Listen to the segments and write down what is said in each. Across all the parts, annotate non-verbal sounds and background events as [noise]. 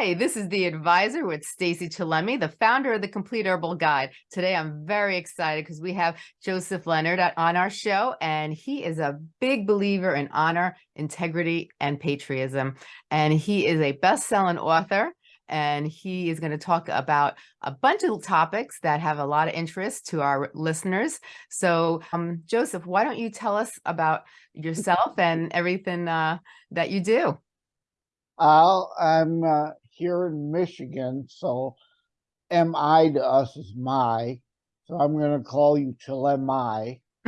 Hey, this is the advisor with Stacey Chillemi, the founder of the Complete Herbal Guide. Today, I'm very excited because we have Joseph Lenard on our show, and he is a big believer in honor, integrity, and patriotism. And he is a best-selling author, and he is going to talk about a bunch of topics that have a lot of interest to our listeners. So, um, Joseph, why don't you tell us about yourself and everything uh, that you do? I'll, I'm uh, here in Michigan, so MI to us is my. So I'm going to call you Chilemai. [laughs]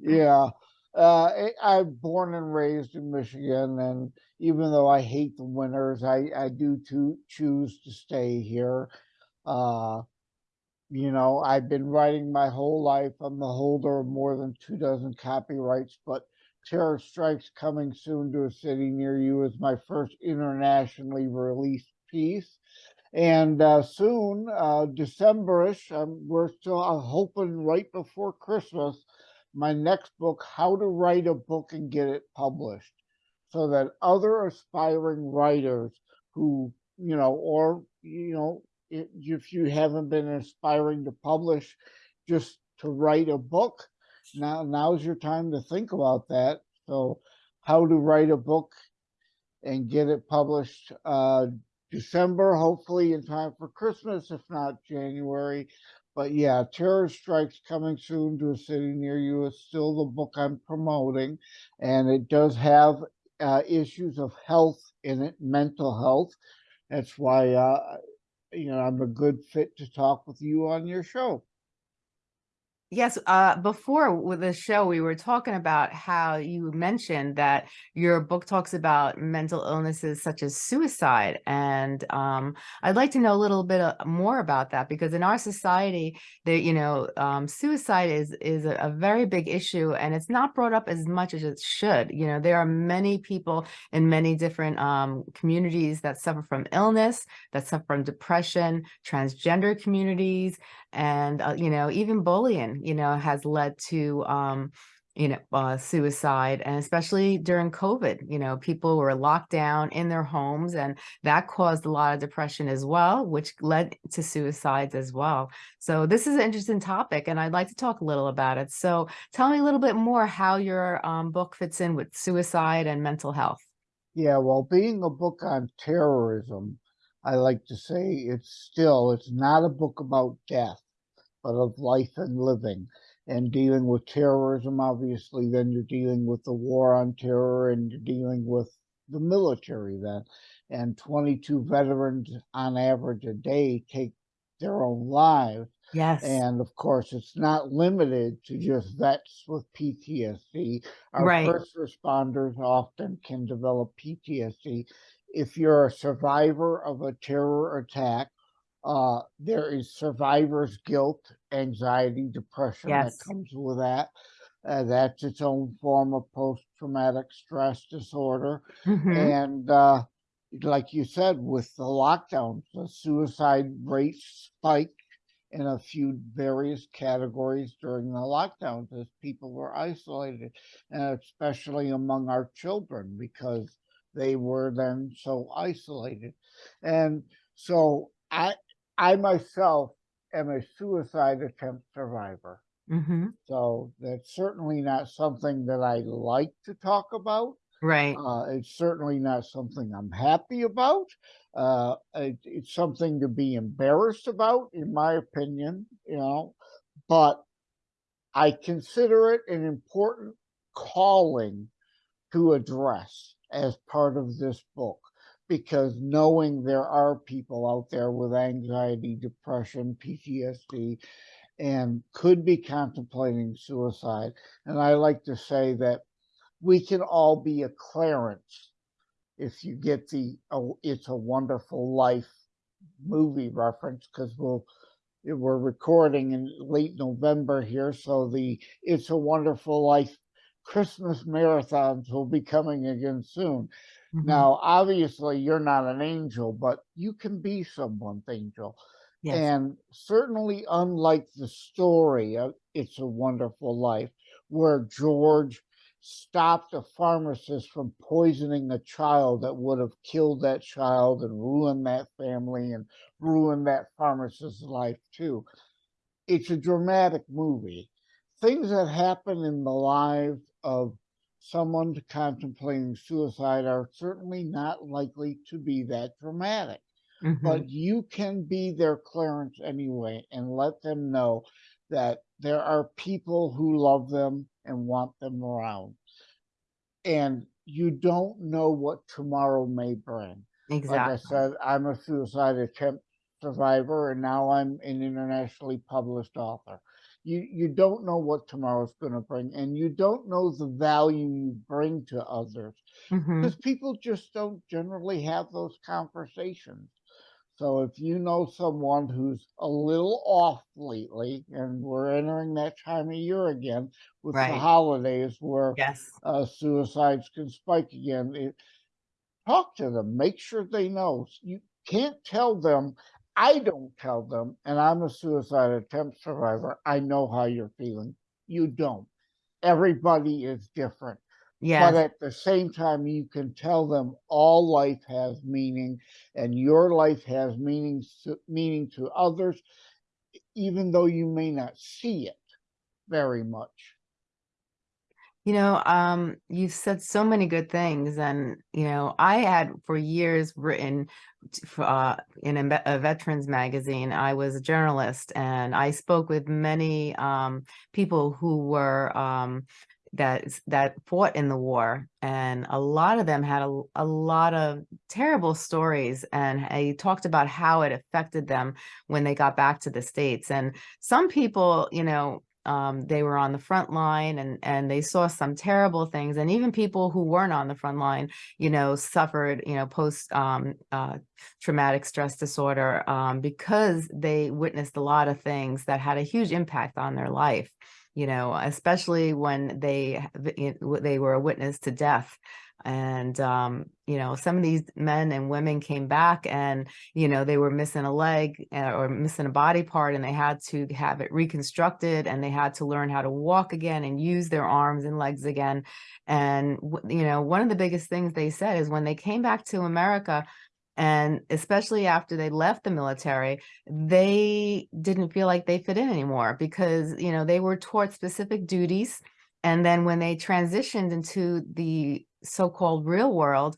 yeah. Uh, I'm born and raised in Michigan, and even though I hate the winters, I, I do to choose to stay here. Uh, you know, I've been writing my whole life. I'm the holder of more than two dozen copyrights, but Terror Strikes Coming Soon to a City Near You is my first internationally released piece. And uh, soon, uh, Decemberish, um, we're still I'm hoping right before Christmas, my next book, How to Write a Book and Get It Published, so that other aspiring writers who, you know, or, you know, if you haven't been aspiring to publish, just to write a book, now now's your time to think about that. So how to write a book and get it published uh, December, hopefully in time for Christmas, if not January. But yeah, Terror Strikes coming soon to a city near you is still the book I'm promoting. And it does have uh, issues of health in it, mental health. That's why, uh, you know, I'm a good fit to talk with you on your show. Yes, uh, before with the show, we were talking about how you mentioned that your book talks about mental illnesses such as suicide. And um, I'd like to know a little bit uh, more about that because in our society, there, you know, um, suicide is is a, a, very big issue and it's not brought up as much as it should. You know, there are many people in many different um, communities that suffer from illness, that suffer from depression, transgender communities, and, uh, you know, even bullying you know, has led to, um, you know, uh, suicide and especially during COVID, you know, people were locked down in their homes and that caused a lot of depression as well, which led to suicides as well. So this is an interesting topic and I'd like to talk a little about it. So tell me a little bit more how your um, book fits in with suicide and mental health. Yeah, well, being a book on terrorism, I like to say it's still, it's not a book about death but of life and living and dealing with terrorism, obviously, then you're dealing with the war on terror and you're dealing with the military then. And 22 veterans on average a day take their own lives. Yes. And of course, it's not limited to just vets with PTSD. Our right. first responders often can develop PTSD. If you're a survivor of a terror attack, uh, there is survivor's guilt, anxiety, depression yes. that comes with that. Uh, that's its own form of post-traumatic stress disorder. Mm -hmm. And uh, like you said, with the lockdowns, the suicide rate spiked in a few various categories during the lockdowns as people were isolated, and especially among our children because they were then so isolated. And so I I myself am a suicide attempt survivor. Mm -hmm. So that's certainly not something that I like to talk about. Right. Uh, it's certainly not something I'm happy about. Uh, it, it's something to be embarrassed about, in my opinion, you know, but I consider it an important calling to address as part of this book because knowing there are people out there with anxiety, depression, PTSD, and could be contemplating suicide. And I like to say that we can all be a Clarence if you get the oh, It's a Wonderful Life movie reference, because we'll we're recording in late November here, so the It's a Wonderful Life Christmas marathons will be coming again soon. Mm -hmm. Now, obviously, you're not an angel, but you can be someone's angel. Yes. And certainly, unlike the story of It's a Wonderful Life, where George stopped a pharmacist from poisoning a child that would have killed that child and ruined that family and ruined that pharmacist's life too. It's a dramatic movie. Things that happen in the lives of someone contemplating suicide are certainly not likely to be that dramatic Mhm. but you can be their Clarence anyway and let them know that there are people who love them and want them around. And you don't know what tomorrow may bring. Exactly. Like I said, I'm a suicide attempt survivor and now I'm an internationally published author. You you don't know what tomorrow's going to bring and you don't know the value you bring to others because people just don't generally have those conversations. So if you know someone who's a little off lately, and we're entering that time of year again with the holidays where Yes. uh, suicides can spike again, it, talk to them, make sure they know. You can't tell them, I don't tell them, and I'm a suicide attempt survivor. I know how you're feeling. You don't. Everybody is different. But at the same time, you can tell them all life has meaning and your life has meaning to, meaning to others, even though you may not see it very much. You know, um, you've said so many good things, and you know, I had for years written uh, in a, a veterans magazine. I was a journalist, and I spoke with many um, people who were um, that that fought in the war, and a lot of them had a, a lot of terrible stories, and I talked about how it affected them when they got back to the states. And some people, you know, um, they were on the front line and and they saw some terrible things. And even people who weren't on the front line you know suffered you know post um, uh, traumatic stress disorder um, because they witnessed a lot of things that had a huge impact on their life you know especially when they they were a witness to death and um, you know some of these men and women came back and you know they were missing a leg uh, or missing a body part and they had to have it reconstructed and they had to learn how to walk again and use their arms and legs again. And you know one of the biggest things they said is when they came back to america and especially after they left the military they didn't feel like they fit in anymore because you know they were taught specific duties and then when they transitioned into the so-called real world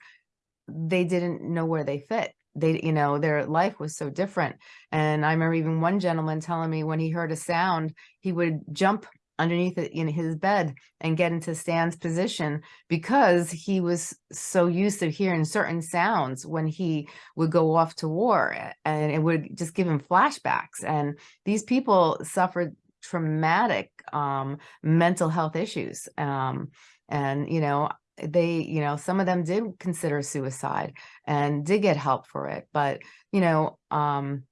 they didn't know where they fit. They you know their life was so different. And i remember even one gentleman telling me when he heard a sound he would jump underneath it in his bed and get into Stan's position because he was so used to hearing certain sounds when he would go off to war and it would just give him flashbacks. And these people suffered traumatic um, mental health issues um, and you know they you know some of them did consider suicide and did get help for it but you know um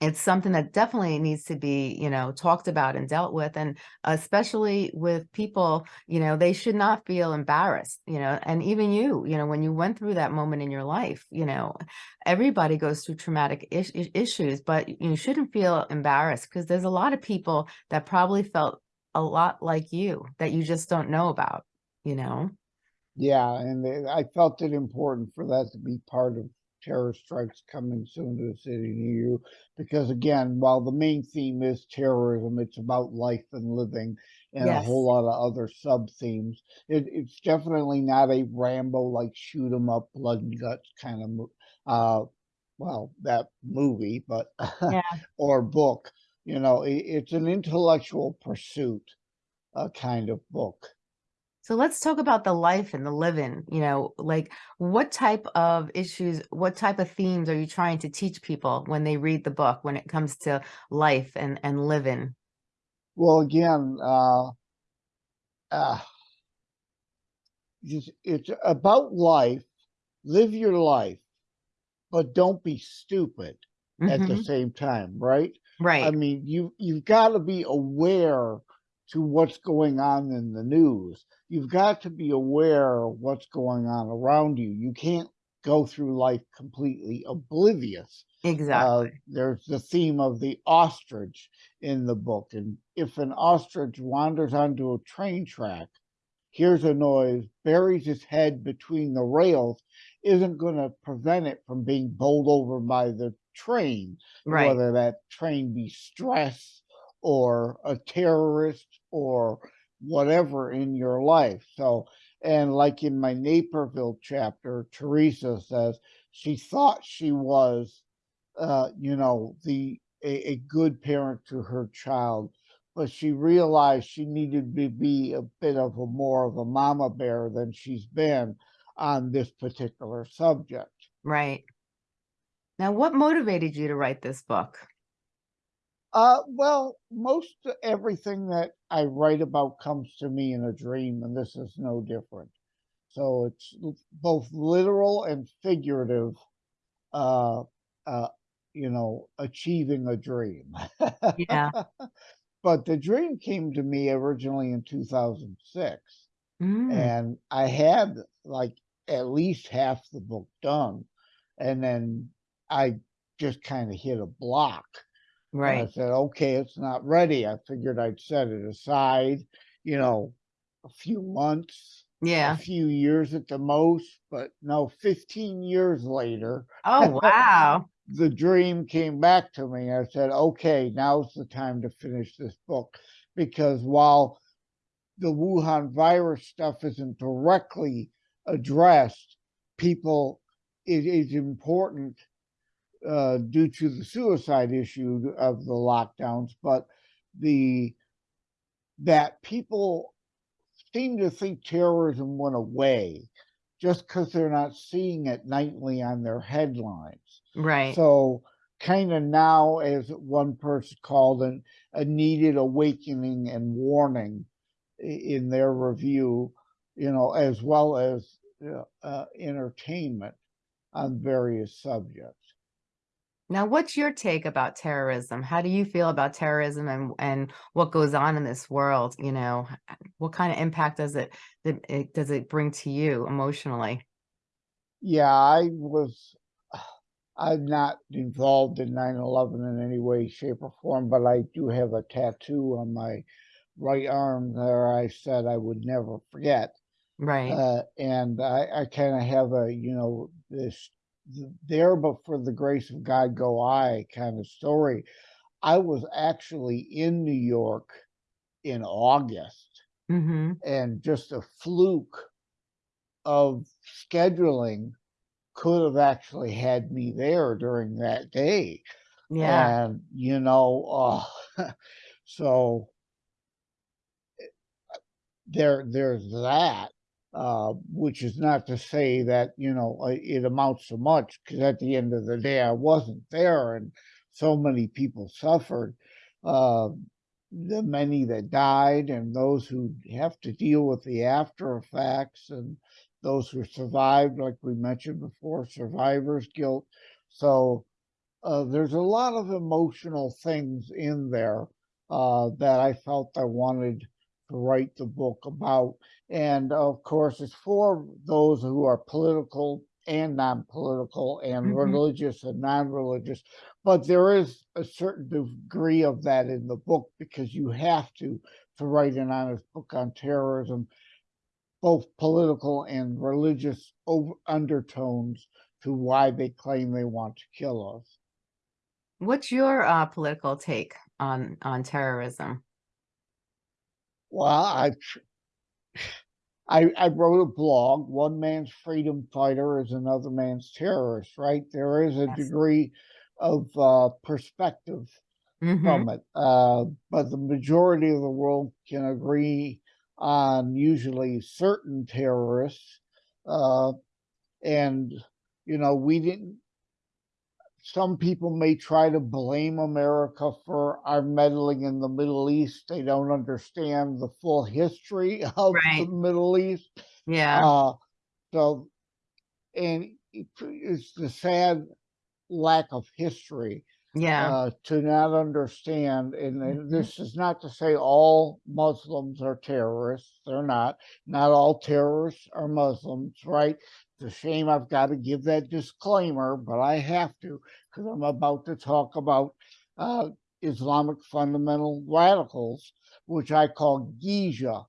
it's something that definitely needs to be you know talked about and dealt with and especially with people you know they should not feel embarrassed you know and even you you know when you went through that moment in your life you know everybody goes through traumatic is issues but you shouldn't feel embarrassed because there's a lot of people that probably felt a lot like you that you just don't know about you know? Yeah, and it- I felt it important for that to be part of terror strikes coming soon to a city near you, because again, while the main theme is terrorism, it's about life and living and a whole lot of other sub themes. It, it's definitely not a Rambo like shoot 'em up, blood and guts kind of, uh, well, that movie, but yeah [laughs] or book. You know, it, it's an intellectual pursuit, uh, kind of book. So let's talk about the life and the living, you know, like what type of issues, what type of themes are you trying to teach people when they read the book when it comes to life and and living? Well, again, uh, uh, it's, about life. Live your life, but don't be stupid at the hmm same time, right? Right. I mean, you you've got to be aware to what's going on in the news. You've got to be aware of what's going on around you. You can't go through life completely oblivious. Uh, Exactly. there's the theme of the ostrich in the book, and if an ostrich wanders onto a train track, hears a noise, buries its head between the rails, isn't gonna prevent it from being bowled over by the train, Right. whether that train be stress or a terrorist or whatever in your life. So, and like in my Naperville chapter, Teresa says she thought she was, uh, you know, the a, a good parent to her child, but she realized she needed to be a bit of a more of a mama bear than she's been on this particular subject. Right. Now, what motivated you to write this book? Uh, well, most everything that I write about comes to me in a dream, and this is no different. So it's both literal and figurative, uh, uh, you know, achieving a dream. Yeah. [laughs] but the dream came to me originally in 2006, Mm, and I had like at least half the book done, and then I just kind of hit a block. And I said, okay, it's not ready. I figured I'd set it aside, you know, a few months, Yeah. a few years at the most, but no, 15 years later, Oh, [laughs] wow. the dream came back to me. I said, okay, now's the time to finish this book. Because while the Wuhan virus stuff isn't directly addressed, people, it is important uh, due to the suicide issue of the lockdowns, but the that people seem to think terrorism went away just because they're not seeing it nightly on their headlines. Right. So kind of now, as one person called it, a needed awakening and warning in their review, you know, as well as uh, uh, entertainment on various subjects. Now, what's your take about terrorism? How do you feel about terrorism and and what goes on in this world? You know, what kind of impact does it, it does it bring to you emotionally? Yeah, I was, [sighs] I'm not involved in 9/11 in any way, shape, or form, but I do have a tattoo on my right arm there I said I would never forget. Right. Uh, and I, I kind of have a, you know, this th- there, but for the grace of God go I kind of story. I was actually in New York in August Mm-hmm. and just a fluke of scheduling could have actually had me there during that day. Yeah. And, you know, uh, [laughs] so there, there's that, uh, which is not to say that, you know, uh, it amounts to much, because at the end of the day, I wasn't there and so many people suffered. Uh, the many that died and those who have to deal with the after effects and those who survived, like we mentioned before, survivor's guilt. So uh, there's a lot of emotional things in there uh, that I felt I wanted to write the book about. And of course, it's for those who are political and non-political and Mhm. religious and non-religious. But there is a certain degree of that in the book because you have to to write an honest book on terrorism, both political and religious over undertones to why they claim they want to kill us. What's your uh, political take on on terrorism? Well, I I I wrote a blog. One man's freedom fighter is another man's terrorist, right? There is a Yes. degree of uh, perspective Mm-hmm. from it, uh, but the majority of the world can agree on usually certain terrorists, uh, and you know we didn't. Some people may try to blame America for our meddling in the Middle East. They don't understand the full history [laughs] of the Middle East. Yeah. Uh, so, and it's the sad lack of history Yeah. uh, to not understand. And then Mhm. this is not to say all Muslims are terrorists. They're not. Not all terrorists are Muslims, right? It's a shame I've got to give that disclaimer, but I have to because I'm about to talk about uh, Islamic fundamental radicals, which I call GIJA.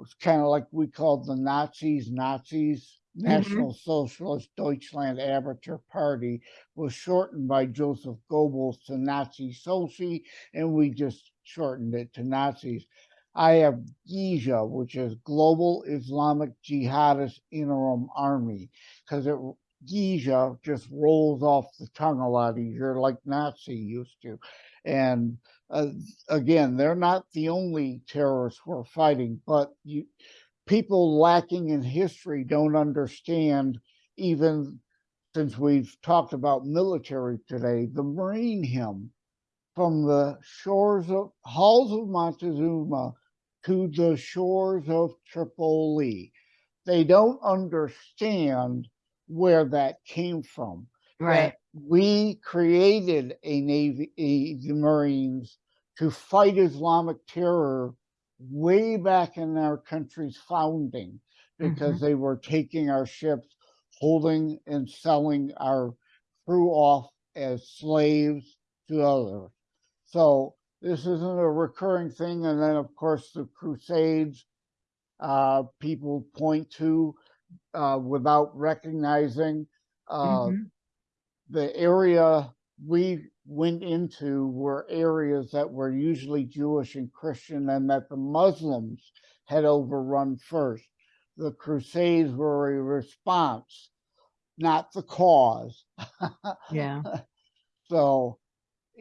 It's kind of like we called the Nazis Nazis. National Socialist Deutschland Arbeiter Party was shortened by Joseph Goebbels to Nazi Soci, and we just shortened it to Nazis. I have GIJA, which is Global Islamic Jihadist Interim Army, because it just rolls off the tongue a lot easier, like Nazi used to. And uh, again, they're not the only terrorists we're fighting, but you people lacking in history don't understand even since we've talked about military today, the Marine hymn from the shores of halls of Montezuma to the shores of Tripoli. They don't understand where that came from. Right. We created a Navy, a, the Marines to fight Islamic terror way back in our country's founding because mm-hmm. they were taking our ships, holding and selling our crew off as slaves to others. So this isn't a recurring thing. And then, of course, the Crusades, uh, people point to uh, without recognizing uh, Mhm. the area we went into were areas that were usually Jewish and Christian and that the Muslims had overrun first. The Crusades were a response, not the cause. [laughs] Yeah. So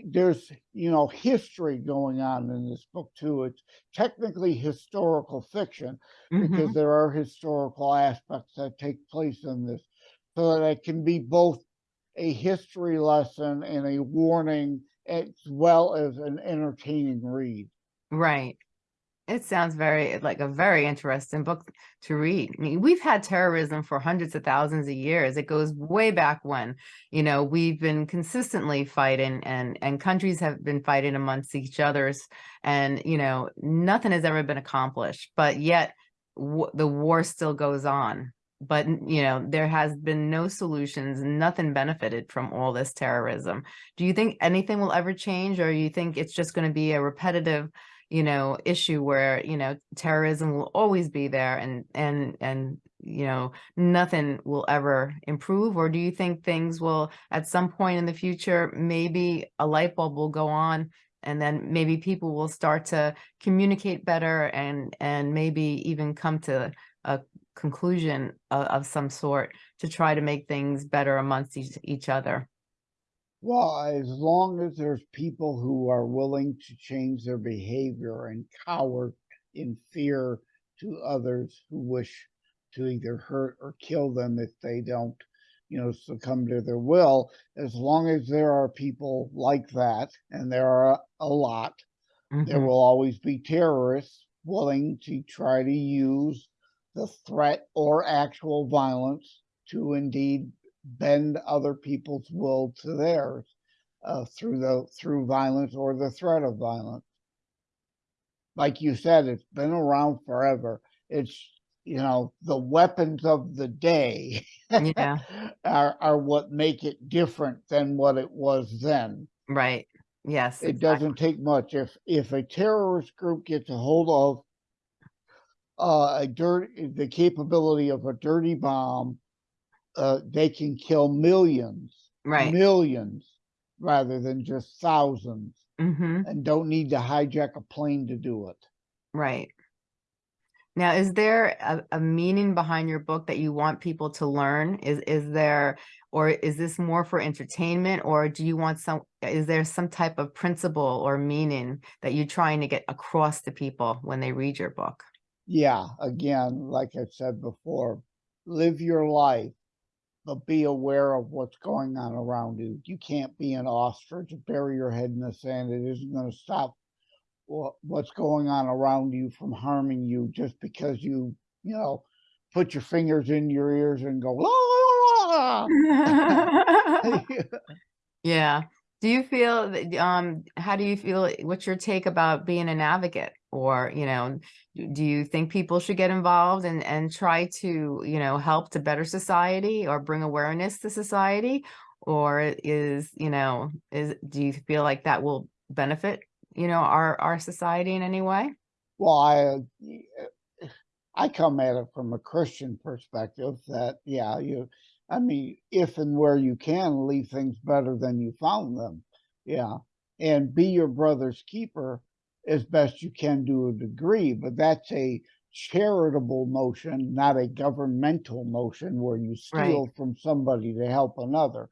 there's, you know, history going on in this book too. It's technically historical fiction because Mhm. there are historical aspects that take place in this so that it can be both a history lesson and a warning as well as an entertaining read. Right. It sounds very like a very interesting book to read. I mean, we've had terrorism for hundreds of thousands of years. It goes way back when, you know, we've been consistently fighting and and countries have been fighting amongst each others and, you know, nothing has ever been accomplished, but yet the war still goes on. But, you know, there has been no solutions, nothing benefited from all this terrorism. Do you think anything will ever change or you think it's just going to be a repetitive you know, issue where, you know, terrorism will always be there and, and, and, you know, nothing will ever improve? Or do you think things will, at some point in the future, maybe a light bulb will go on and then maybe people will start to communicate better and, and maybe even come to a conclusion of, of some sort to try to make things better amongst each, each other? Well, as long as there's people who are willing to change their behavior and cower in fear to others who wish to either hurt or kill them if they don't, you know, succumb to their will, as long as there are people like that, and there are a lot, there Mhm. will always be terrorists willing to try to use the threat or actual violence to indeed bend other people's will to theirs uh, through the through violence or the threat of violence. Like you said, it's been around forever. It's you know the weapons of the day Yeah, [laughs] are are what make it different than what it was then. right. Yes, It exactly. doesn't take much. If if a terrorist group gets a hold of uh, a dirt the capability of a dirty bomb, uh, they can kill millions, Right. millions, rather than just thousands, hmm and don't need to hijack a plane to do it. Right. Now, is there a, a meaning behind your book that you want people to learn? Is is there, or is this more for entertainment, or do you want some, is there some type of principle or meaning that you're trying to get across to people when they read your book? Yeah, again, like I said before, live your life, but be aware of what's going on around you. You can't be an ostrich, bury your head in the sand. It isn't going to stop what's going on around you from harming you just because you, you know, put your fingers in your ears and go, "La, la, la, la." [laughs] [laughs] Yeah. Do you feel that, um, how do you feel, what's your take about being an advocate? Or, you know, do you think people should get involved and, and try to, you know, help to better society or bring awareness to society? Or is, you know, is, do you feel like that will benefit, you know, our, our society in any way? Well, I, uh, I come at it from a Christian perspective that, yeah, you, I mean, if and where you can, leave things better than you found them. Yeah. And be your brother's keeper as best you can to a degree, but that's a charitable notion, not a governmental notion where you Right. steal from somebody to help another.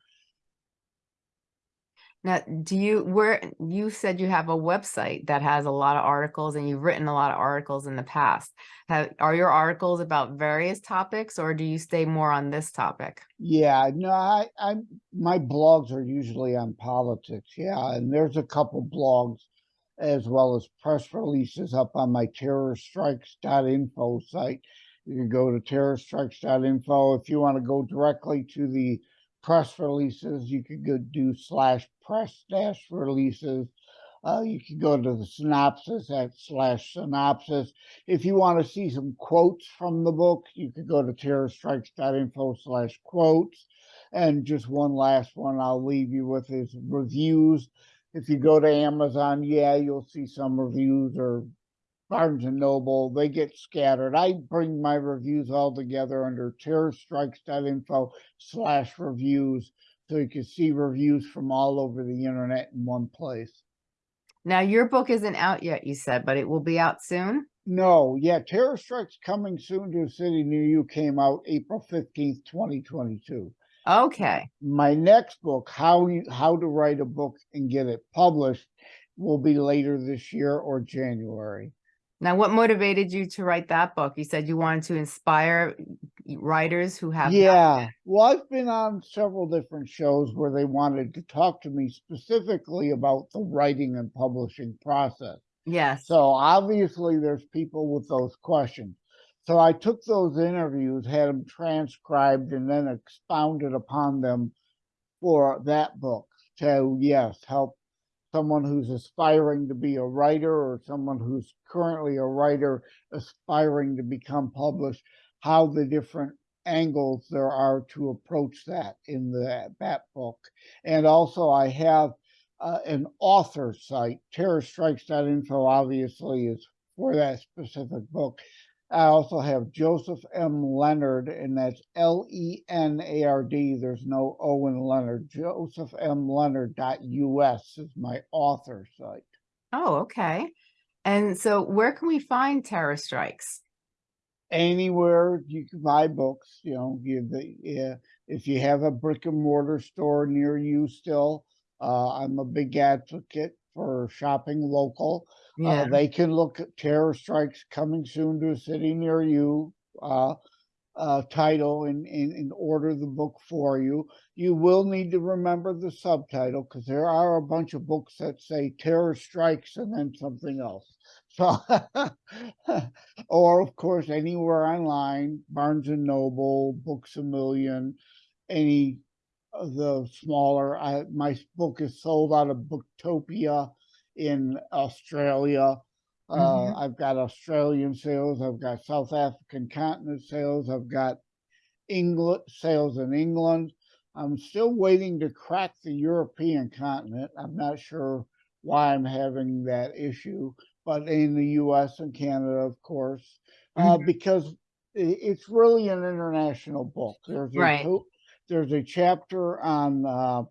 Now, do you, where, you said you have a website that has a lot of articles and you've written a lot of articles in the past. Have, are your articles about various topics or do you stay more on this topic? Yeah, no, I, I, my blogs are usually on politics. Yeah, and there's a couple blogs as well as press releases up on my terrorstrikes.info site. You can go to terrorstrikes.info. If you want to go directly to the press releases, you could go do slash press dash releases. Uh, you can go to the synopsis at slash synopsis. If you want to see some quotes from the book, you could go to terrorstrikes.info slash quotes. And just one last one I'll leave you with is reviews. If you go to Amazon, yeah, you'll see some reviews or Barnes and Noble, they get scattered. I bring my reviews all together under terrorstrikes.info slash reviews. So you can see reviews from all over the internet in one place. Now, your book isn't out yet, you said, but it will be out soon? No, yeah, Terror Strikes Coming Soon to a City Near You came out April 15th, 2022. Okay. My next book, How you How to Write a Book and Get It Published, will be later this year or January. Now, what motivated you to write that book? You said you wanted to inspire writers who have. Yeah, well, I've been on several different shows where they wanted to talk to me specifically about the writing and publishing process. Yes. So obviously there's people with those questions. So I took those interviews, had them transcribed and then expounded upon them for that book to, yes, help someone who's aspiring to be a writer or someone who's currently a writer aspiring to become published, how the different angles there are to approach that in the, that book. And also I have uh, an author site, terrorstrikes.info obviously is for that specific book. I also have Joseph M. Lenard, and that's L E N A R D. There's no O in Lenard. Joseph M. Lenard.us is my author site. Oh, okay. And so where can we find Terror Strikes? Anywhere you can buy books, you know, you, the, yeah, if you have a brick and mortar store near you still, uh, I'm a big advocate for shopping local. Yeah. Uh, they can look at terror strikes coming soon to a city near you. Uh, uh, title and, and, and order the book for you. You will need to remember the subtitle because there are a bunch of books that say terror strikes and then something else. So, [laughs] or of course, anywhere online, Barnes and Noble, Books a Million, any of the smaller, I, my book is sold out of Booktopia in Australia. Uh, Mhm. I've got Australian sales, I've got South African continent sales, I've got England sales in England. I'm still waiting to crack the European continent. I'm not sure why I'm having that issue, but in the US and Canada, of course, uh, because it's really an international book. There's a Right. there's a chapter on uh,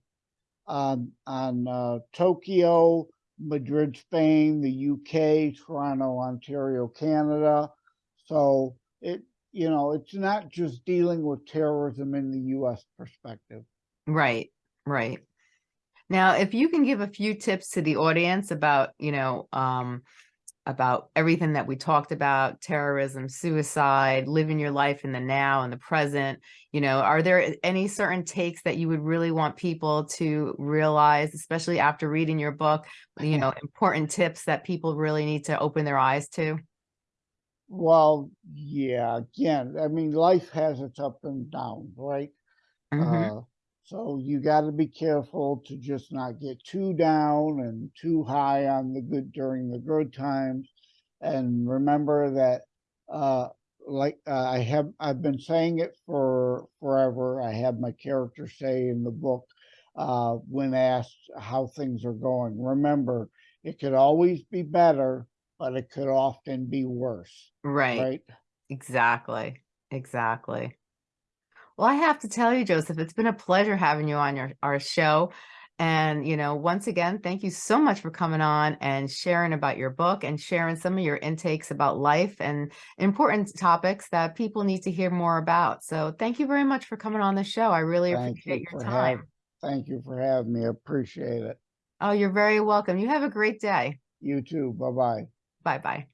on on uh, Tokyo, Madrid, Spain, the UK, Toronto, Ontario, Canada. So it you know it's not just dealing with terrorism in the U.S. perspective. Right, right. Now, if you can give a few tips to the audience about, you know, um, about everything that we talked about, terrorism, suicide, living your life in the now and the present, you know, are there any certain takes that you would really want people to realize, especially after reading your book, you know, important tips that people really need to open their eyes to? Well, yeah, again, I mean, life has its up and downs, right? Mhm. Uh, so you got to be careful to just not get too down and too high on the good during the good times. And remember that, uh, like uh, I have, I've been saying it for forever. I have my character say in the book, uh, when asked how things are going, remember, it could always be better, but it could often be worse, Right, right? Exactly. Exactly. Well, I have to tell you, Joseph, it's been a pleasure having you on your our show. And, you know, once again, thank you so much for coming on and sharing about your book and sharing some of your intakes about life and important topics that people need to hear more about. So thank you very much for coming on the show. I really Thank appreciate you your time. having, thank you for having me. Appreciate it. Oh, you're very welcome. You have a great day. You too. Bye-bye. Bye-bye.